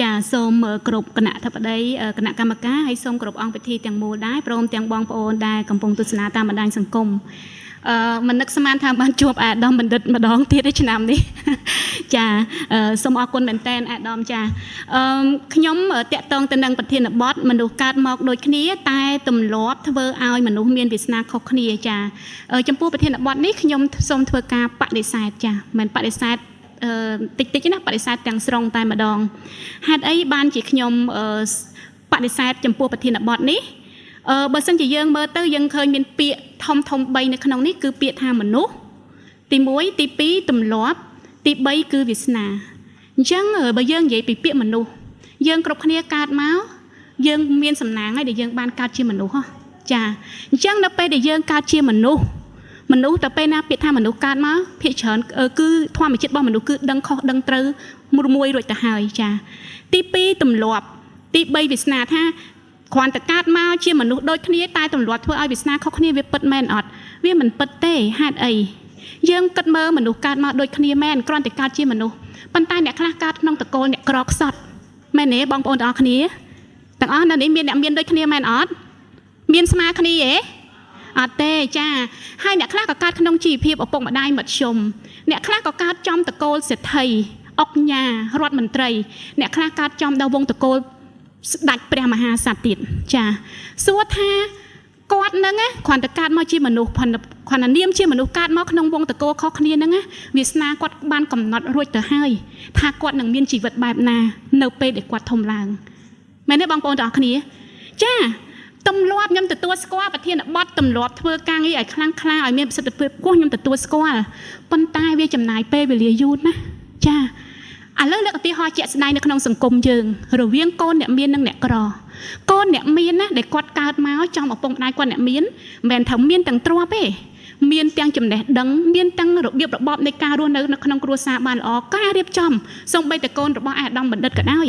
ចាសូមគ្រប់គណៈធិបតីគណៈកម្មការហើយសូមគ្រប់អង្គពិធីទាំងមូលដែរព្រមទាំងបងប្អូនដែលកំពុងទស្សនាតាមបណ្ដាញសង្គមអឺមិននឹកស្មានថាបានជួបអាដាមបណ្ឌិតម្ដងទៀតឯឆ្នាំនេះចាសូមអរគុណមែនតែនអាដាមចាអឺខ្ញុំតាក់ទងទៅនឹងប្រធានបទមនុស្សកើតមកដូចគ្នា តែទម្លាប់ធ្វើឲ្យមនុស្សមានវាសនាខុសគ្នាចាចំពោះប្រធានបទនេះខ្ញុំសូមធ្វើការបដិសេធចាមិនបដិសេធ តិចតិចណាបដិសេធទាំងស្រុងតែម្ដងហេតុអីបានជាខ្ញុំបដិសេធចំពោះប្រធានបទនេះអឺបើសិនជាយើងមើលទៅយើងឃើញមានពាក្យធំធំ3នៅក្នុងនេះគឺពាក្យថាមនុស្សទី1ទី2ទម្លាប់ ទី3គឺវាសនាអញ្ចឹងបើយើងនិយាយពីពាក្យមនុស្សយើងគ្រប់គ្នាកើតមកយើងមានសំណាងហើយដែលយើងបានកើតជាមនុស្សចាអញ្ចឹងនៅពេលដែលយើងកើតជាមនុស្ស មនុស្សទៅពេលណាពាក្យថាមនុស្សកើតមកភាគច្រើនគឺធម្មជាតិរបស់មនុស្សគឺដឹងខុសដឹងត្រូវមួយមួយរួចទៅហើយចាទី2ទម្លាប់ទី3វាសនាថាគ្រាន់តែកើតមកជាមនុស្សដូចគ្នាតែទម្លាប់ធ្វើឲ្យវាសនាខុសគ្នាវាពិតមែនអត់វាមិនពិតទេហេតុអីយើងគិតមើលមនុស្សកើតមកដូចគ្នាមែនគ្រាន់តែកើតជាមនុស្សប៉ុន្តែអ្នកខ្លះកើតក្នុងតកូលអ្នកក្រខ្សត់មែនទេបងប្អូនទាំងអស់គ្នាទាំងអស់នៅនេះមានអ្នកមានដូចគ្នាមែនអត់មានស្មើគ្នាទេ អត់ទេចាហើយអ្នកខ្លះក៏កើតក្នុងជីវភាពឪពុកម្ដាយមធ្យមអ្នកខ្លះក៏កើតចំតកូលសេដ្ឋីអុកញ៉ារដ្ឋមន្ត្រី អ្នកខ្លះកើតចំដល់វងតកូលស្ដេចព្រះមហាក្សត្រទៀតចាសួរថាគាត់នឹងគ្រាន់តែកើតមកជាមនុស្សគ្រាន់តែនាមជាមនុស្សកើតមកក្នុងវងតកោខុសគ្នាហ្នឹងវាសនាគាត់បានកំណត់រួចទៅហើយថាគាត់នឹងមានជីវិតបែបណា នៅពេលដែលគាត់ធំឡើងមែនទេបងប្អូនទាំងអស់គ្នា ចា ទម្លាប់ខ្ញុំទទួលស្គាល់ប្រធានបទទម្លាប់ធ្វើការងារឲ្យខ្លាំងក្លាឲ្យមានប្រសិទ្ធភាពគោះខ្ញុំទទួលស្គាល់ប៉ុន្តែវាចំណាយពេលវេលាយូរណាស់ចាឥឡូវលើកឧទាហរណ៍ជាក់ស្ដែងនៅក្នុងសង្គមយើងរវាងកូនអ្នកមាននិងអ្នកក្រកូនអ្នកមានណាដែលគាត់កើតមកចំឪពុកម្ដាយគាត់អ្នកមានមិនមែនថាមានទាំងទ្រព្យទេមានទាំងចំណេះដឹងមានទាំងរបៀបរបបនៃការរស់នៅនៅក្នុងគ្រួសារបានល្អការរៀបចំសូម្បីតែកូនរបស់អាដាមបណ្ឌិតក៏ដោយ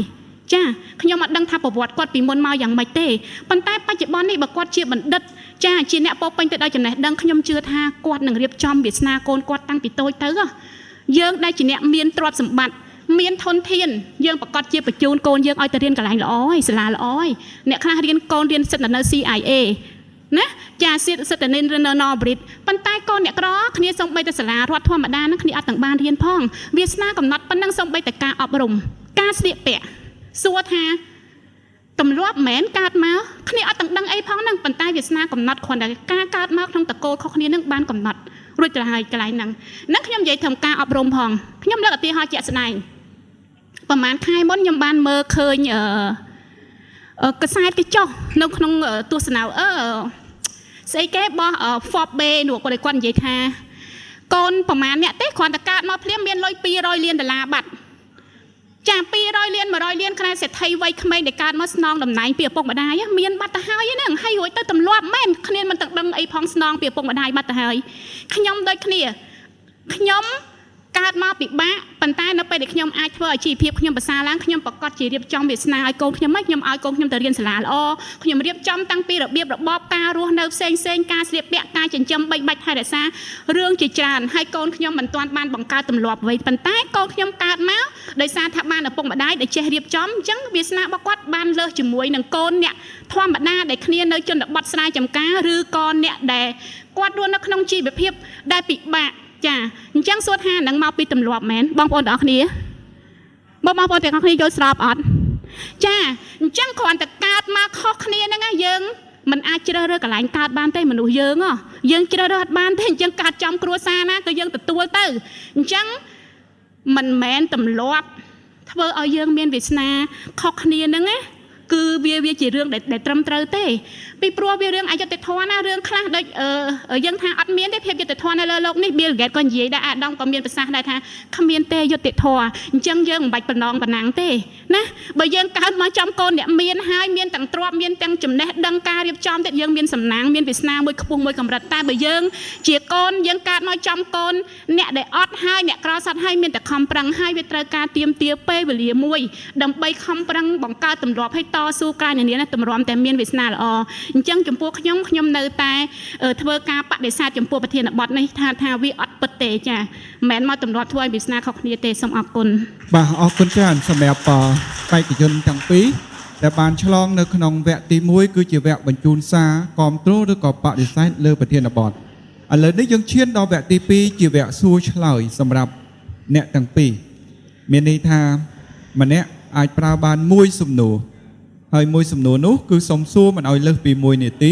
ចាខ្ញុំអត់ដឹងថាប្រវត្តិគាត់ពីមុនមកយ៉ាងម៉េចទេប៉ុន្តែបច្ចុប្បន្ននេះបើគាត់ជាបណ្ឌិតចាជាអ្នកពោពេញទៅដោយចំណេះដឹងខ្ញុំជឿថាគាត់នឹងរៀបចំវាសនាកូនគាត់តាំងពីតូចទៅយើងដែលជាអ្នកមានទ្រព្យសម្បត្តិមានធនធានយើងប្រកាសជាបញ្ជូនកូនយើងឲ្យទៅរៀនកន្លែងល្អហើយសាលាល្អហើយអ្នកខ្លះរៀនកូនរៀនសិទ្ធិនៅ CIA ណាចាសិទ្ធិសិទ្ធិនៅនៅ Norbrit ប៉ុន្តែកូនអ្នកក្រគ្នាសំបីតែសាលារដ្ឋធម្មតាហ្នឹងគ្នាអត់ទាំងបានរៀនផងវាសនាកំណត់ប៉ុណ្ណឹងសំបីតែការអប់រំការស្លៀកពាក់ សួរថាទម្លាប់មិនមែនកើតមកគ្នាអត់ទាំងដឹងអីផងហ្នឹងប៉ុន្តែវាសនាកំណត់គ្រាន់តែការកើតមកក្នុងតកូលខុសគ្នានឹងបានកំណត់រួចទៅហើយកន្លែងហ្នឹងហ្នឹងខ្ញុំនិយាយធ្វើការអប់រំផងខ្ញុំលើកឧទាហរណ៍ជាក់ស្ដែងប្រហែលខែមុនខ្ញុំបានមើលឃើញអឺកសែតគេចុះនៅក្នុងទស្សនាអឺស្អីគេបោះ Forbes Bay នោះគាត់គាត់និយាយថាកូនប្រហែលអ្នកទេគ្រាន់តែកើតមកភ្លាមមានលុយ200លានដុល្លារបាត់ ចា200លាន100លានខ្នែសេដ្ឋីវ័យក្មេងដែលកើតមកស្នងតំណែងពីឪពុកម្ដាយមានបាត់ទៅហើយហ្នឹងហើយរួចទៅទម្លាប់មែនគ្នាមិនទាំងដឹងអីផងស្នងពីឪពុកម្ដាយបាត់ទៅហើយខ្ញុំដូចគ្នាខ្ញុំ កើតមកពិបាកប៉ុន្តែនៅពេលដែលខ្ញុំអាចធ្វើឲ្យជីវភាពខ្ញុំប្រសើរឡើងខ្ញុំប្រកាសជារៀបចំវាសនាឲ្យកូនខ្ញុំមកខ្ញុំឲ្យកូនខ្ញុំទៅរៀនសាលាល្អខ្ញុំរៀបចំតាំងពីរបៀបរបបការរស់នៅផ្សេងផ្សេងការស្លៀកពាក់ការចិញ្ចឹមបីបាច់ថែរក្សារឿងជាច្រើនហើយកូនខ្ញុំមិនទាន់បានបង្កើតទម្លាប់អ្វីប៉ុន្តែកូនខ្ញុំកើតមកដោយសារថាបានឪពុកម្ដាយដែលចេះរៀបចំអញ្ចឹងវាសនារបស់គាត់បានលើសជាមួយនឹងកូនអ្នកធម្មតាដែលគ្នានៅជនបទស្រែចម្ការឬក៏អ្នកដែលគាត់រស់នៅក្នុងជីវភាពដែលពិបាក ចាអញ្ចឹងសួរថានឹងមកពីទម្លាប់មែនបងប្អូនទាំងអស់គ្នាបងប្អូនទាំងអស់គ្នាយល់ស្របអត់ចាអញ្ចឹងគ្រាន់តែកើតមកខុសគ្នាហ្នឹងយើងมันអាចជ្រើសរើសកន្លែងកើតបានទេមនុស្សយើងយើងជ្រើសរើសអត់បានទេអញ្ចឹងកើតចំគ្រួសារណាក៏យើងទទួលទៅអញ្ចឹងមិនមែនទម្លាប់ធ្វើឲ្យយើងមានវាសនាខុសគ្នាហ្នឹងណា គឺវាវាជារឿងដែលត្រឹមត្រូវទេពីព្រោះវារឿងអយុត្តិធម៌ណារឿងខ្លះដូចយើងថាអត់មានទេភាពយុត្តិធម៌នៅលើโลกនេះ Bill Gates ក៏និយាយដែរអាដាមក៏មានប្រសាសន៍ដែរថាគ្មានទេយុត្តិធម៌អញ្ចឹងយើងមិនបាច់បំណងប៉ុណ្ណាំងទេណាបើយើងកើតមកចំកូនអ្នកមានហើយមានទាំងទ្រព្យមានទាំងចំណេះដឹងការរៀបចំទៀតយើងមានសំណាងមានវាសនាមួយខ្ពស់មួយកម្រិតតែបើយើងជាកូនយើងកើតមកចំកូនអ្នកដែលអត់ហើយអ្នកក្រសត់ហើយមានតែខំប្រឹងហើយវាត្រូវការទៀមទាពេលវេលាមួយដើម្បីខំប្រឹងបង្កើតទម្លាប់ឲ្យ តស៊ូការនានាទម្រាំតែមានវាសនាល្អអញ្ចឹងចំពោះខ្ញុំខ្ញុំនៅតែធ្វើការបដិសេធចំពោះប្រធានបទនេះថាថាវាអត់ពិតទេចាមិនមែនមកទម្លាប់ធ្វើឲ្យវាសនាខុសគ្នាទេសូមអរគុណបាទអរគុណច្រើនសម្រាប់បេក្ខជនទាំងពីរដែលបានឆ្លងនៅក្នុងវគ្គទី1គឺជាវគ្គបញ្ជូនសារគ្រប់គ្រងឬក៏បដិសេធលើប្រធានបទឥឡូវនេះយើងឈានដល់វគ្គទី2ជាវគ្គសួរឆ្លើយសម្រាប់អ្នកទាំងពីរមានន័យថាម្នាក់អាចប្រើបានមួយសំណួរ ហើយមួយសំណួរនោះគឺសុំសួរមិនឲ្យលើសពី1នាទី